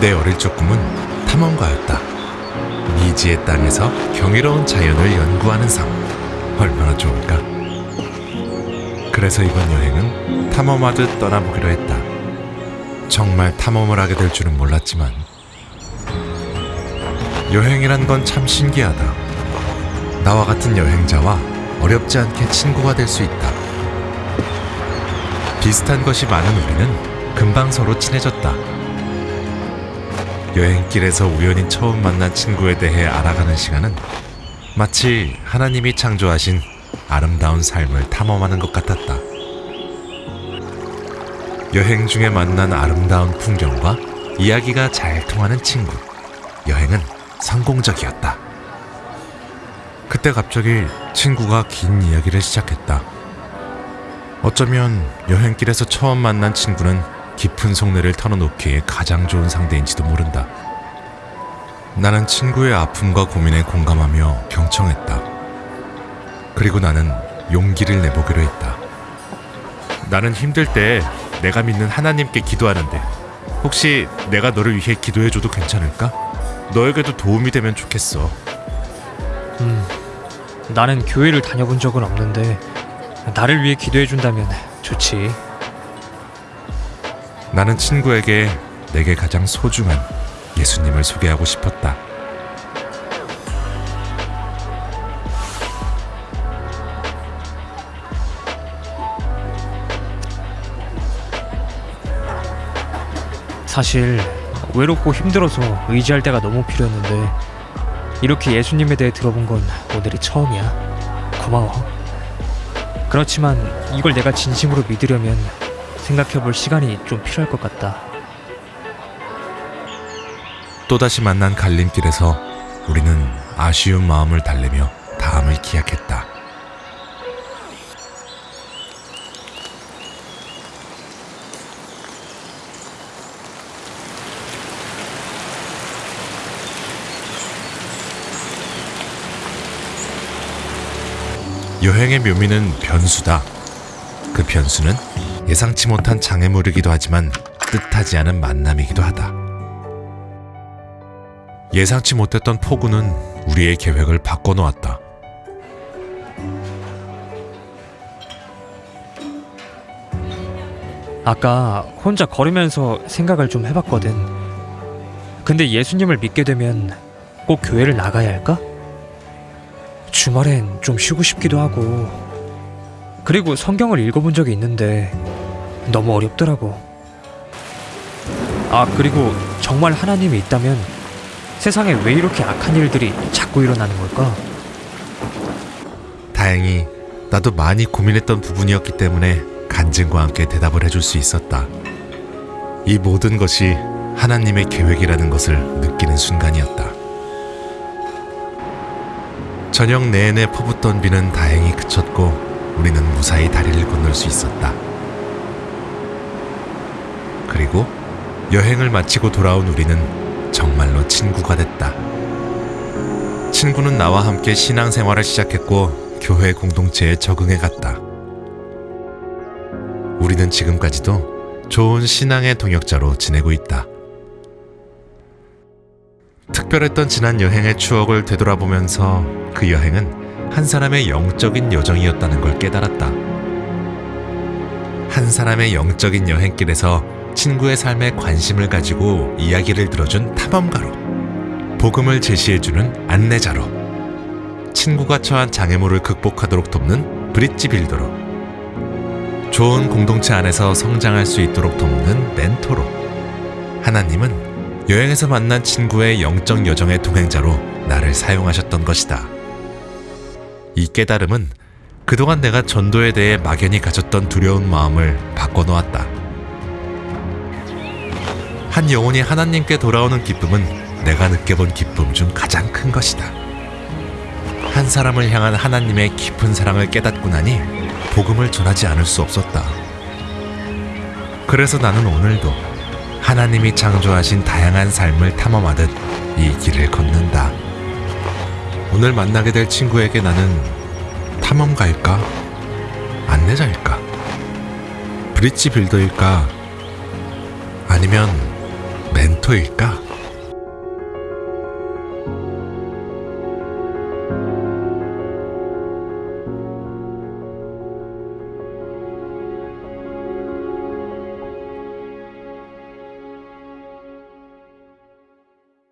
내 어릴 적 꿈은 탐험가였다. 미지의 땅에서 경이로운 자연을 연구하는 삶. 얼마나 좋을까? 그래서 이번 여행은 탐험하듯 떠나보기로 했다. 정말 탐험을 하게 될 줄은 몰랐지만 여행이란 건 참 신기하다. 나와 같은 여행자와 어렵지 않게 친구가 될 수 있다. 비슷한 것이 많은 우리는 금방 서로 친해졌다. 여행길에서 우연히 처음 만난 친구에 대해 알아가는 시간은 마치 하나님이 창조하신 아름다운 삶을 탐험하는 것 같았다. 여행 중에 만난 아름다운 풍경과 이야기가 잘 통하는 친구. 여행은 성공적이었다. 그때 갑자기 친구가 긴 이야기를 시작했다. 어쩌면 여행길에서 처음 만난 친구는 깊은 속내를 털어놓기에 가장 좋은 상대인지도 모른다. 나는 친구의 아픔과 고민에 공감하며 경청했다. 그리고 나는 용기를 내보기로 했다. 나는 힘들 때 내가 믿는 하나님께 기도하는데 혹시 내가 너를 위해 기도해줘도 괜찮을까? 너에게도 도움이 되면 좋겠어. 음, 나는 교회를 다녀본 적은 없는데 나를 위해 기도해 준다면 좋지. 나는 친구에게 내게 가장 소중한 예수님을 소개하고 싶었다. 사실 외롭고 힘들어서 의지할 때가 너무 필요했는데 이렇게 예수님에 대해 들어본 건 오늘이 처음이야. 고마워. 그렇지만 이걸 내가 진심으로 믿으려면 생각해 볼 시간이 좀 필요할 것 같다. 또다시 만난 갈림길에서 우리는 아쉬운 마음을 달래며 다음을 기약했다. 여행의 묘미는 변수다. 그 변수는 예상치 못한 장애물이기도 하지만 뜻하지 않은 만남이기도 하다. 예상치 못했던 폭우는 우리의 계획을 바꿔놓았다. 아까 혼자 걸으면서 생각을 좀 해봤거든. 근데 예수님을 믿게 되면 꼭 교회를 나가야 할까? 주말엔 좀 쉬고 싶기도 하고. 그리고 성경을 읽어본 적이 있는데 너무 어렵더라고. 아, 그리고 정말 하나님이 있다면 세상에 왜 이렇게 악한 일들이 자꾸 일어나는 걸까? 다행히 나도 많이 고민했던 부분이었기 때문에 간증과 함께 대답을 해줄 수 있었다. 이 모든 것이 하나님의 계획이라는 것을 느끼는 순간이었다. 저녁 내내 퍼붓던 비는 다행히 그쳤고 우리는 무사히 다리를 건널 수 있었다. 그리고 여행을 마치고 돌아온 우리는 정말로 친구가 됐다. 친구는 나와 함께 신앙생활을 시작했고 교회 공동체에 적응해 갔다. 우리는 지금까지도 좋은 신앙의 동역자로 지내고 있다. 특별했던 지난 여행의 추억을 되돌아보면서 그 여행은 한 사람의 영적인 여정이었다는 걸 깨달았다. 한 사람의 영적인 여행길에서 친구의 삶에 관심을 가지고 이야기를 들어준 탐험가로, 복음을 제시해주는 안내자로, 친구가 처한 장애물을 극복하도록 돕는 브릿지 빌더로, 좋은 공동체 안에서 성장할 수 있도록 돕는 멘토로, 하나님은 여행에서 만난 친구의 영적 여정의 동행자로 나를 사용하셨던 것이다. 이 깨달음은 그동안 내가 전도에 대해 막연히 가졌던 두려운 마음을 바꿔놓았다. 한 영혼이 하나님께 돌아오는 기쁨은 내가 느껴본 기쁨 중 가장 큰 것이다. 한 사람을 향한 하나님의 깊은 사랑을 깨닫고 나니 복음을 전하지 않을 수 없었다. 그래서 나는 오늘도 하나님이 창조하신 다양한 삶을 탐험하듯 이 길을 걷는다. 오늘 만나게 될 친구에게 나는 탐험가일까? 안내자일까? 브릿지 빌더일까? 아니면 멘토일까?